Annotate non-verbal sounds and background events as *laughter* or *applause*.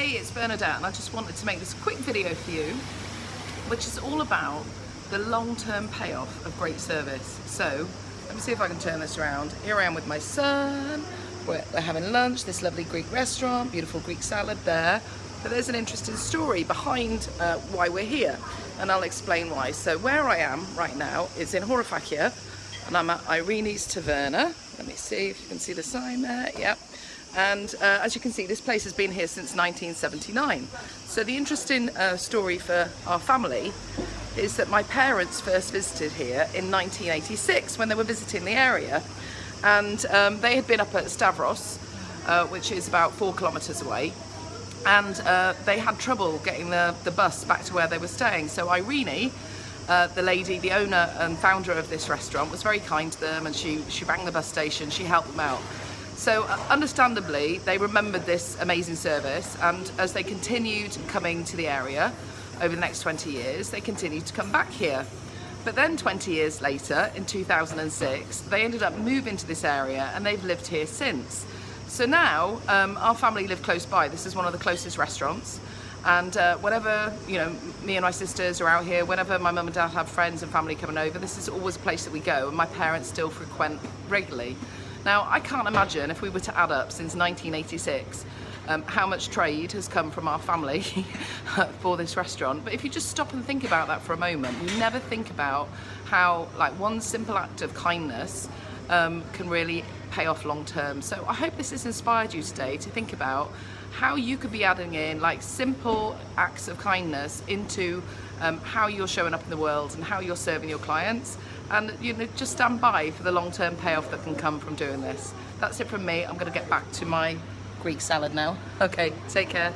Hey, it's Bernadette and I just wanted to make this quick video for you which is all about the long-term payoff of great service. So, let me see if I can turn this around. Here I am with my son, we're, we're having lunch, this lovely Greek restaurant, beautiful Greek salad there. But there's an interesting story behind uh, why we're here and I'll explain why. So where I am right now is in Horofakia and I'm at Irene's Taverna. Let me see if you can see the sign there. Yep. And uh, as you can see, this place has been here since 1979. So the interesting uh, story for our family is that my parents first visited here in 1986 when they were visiting the area. And um, they had been up at Stavros, uh, which is about four kilometres away. And uh, they had trouble getting the, the bus back to where they were staying. So Irene, uh, the lady, the owner and founder of this restaurant, was very kind to them and she, she rang the bus station, she helped them out. So uh, understandably, they remembered this amazing service and as they continued coming to the area over the next 20 years, they continued to come back here. But then 20 years later, in 2006, they ended up moving to this area and they've lived here since. So now, um, our family live close by. This is one of the closest restaurants. And uh, whenever, you know, me and my sisters are out here, whenever my mum and dad have friends and family coming over, this is always a place that we go and my parents still frequent regularly. Now, I can't imagine if we were to add up since 1986 um, how much trade has come from our family *laughs* for this restaurant. But if you just stop and think about that for a moment, you never think about how like one simple act of kindness um, can really pay off long term. So I hope this has inspired you today to think about how you could be adding in like simple acts of kindness into um, how you're showing up in the world and how you're serving your clients and you know just stand by for the long-term payoff that can come from doing this. That's it from me. I'm going to get back to my Greek salad now. Okay, take care.